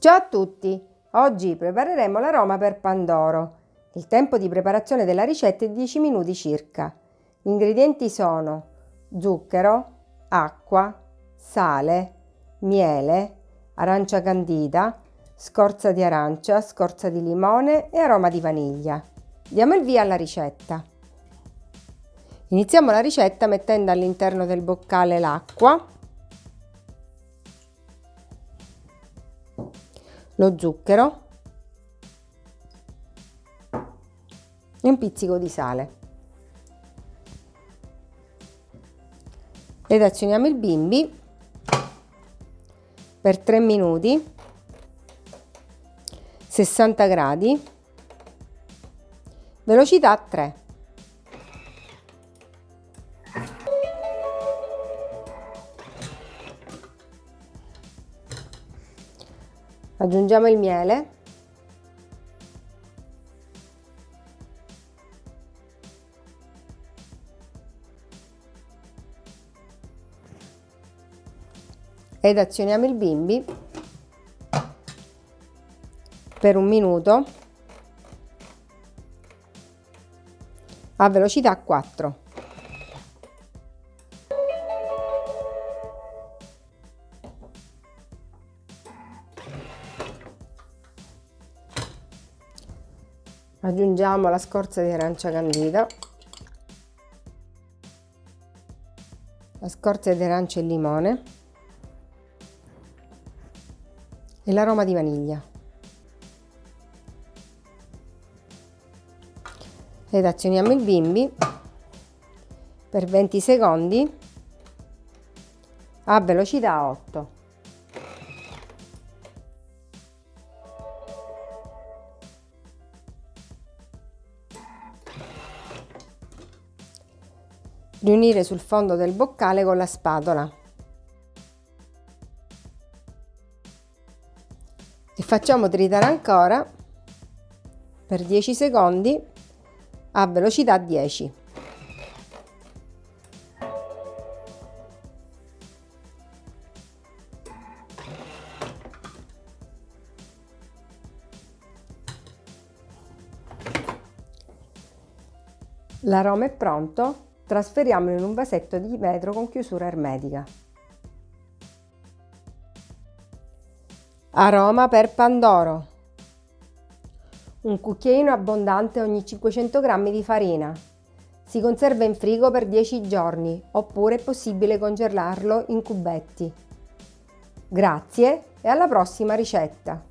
Ciao a tutti! Oggi prepareremo l'aroma per Pandoro. Il tempo di preparazione della ricetta è 10 minuti circa. Gli ingredienti sono zucchero, acqua, sale, miele, arancia candida, scorza di arancia, scorza di limone e aroma di vaniglia. Diamo il via alla ricetta. Iniziamo la ricetta mettendo all'interno del boccale l'acqua lo zucchero e un pizzico di sale. Ed azioniamo il bimbi per 3 minuti 60 gradi velocità 3 aggiungiamo il miele. Ed azioniamo il bimbi per un minuto a velocità 4 aggiungiamo la scorza di arancia candida la scorza di arancia e limone e l'aroma di vaniglia. Ed azioniamo il bimbi per 20 secondi a velocità 8 riunire sul fondo del boccale con la spatola. E facciamo tritare ancora. Per 10 secondi a velocità 10 L'aroma è pronto, Trasferiamolo in un vasetto di vetro con chiusura ermetica. Aroma per Pandoro. Un cucchiaino abbondante ogni 500 g di farina. Si conserva in frigo per 10 giorni oppure è possibile congelarlo in cubetti. Grazie e alla prossima ricetta!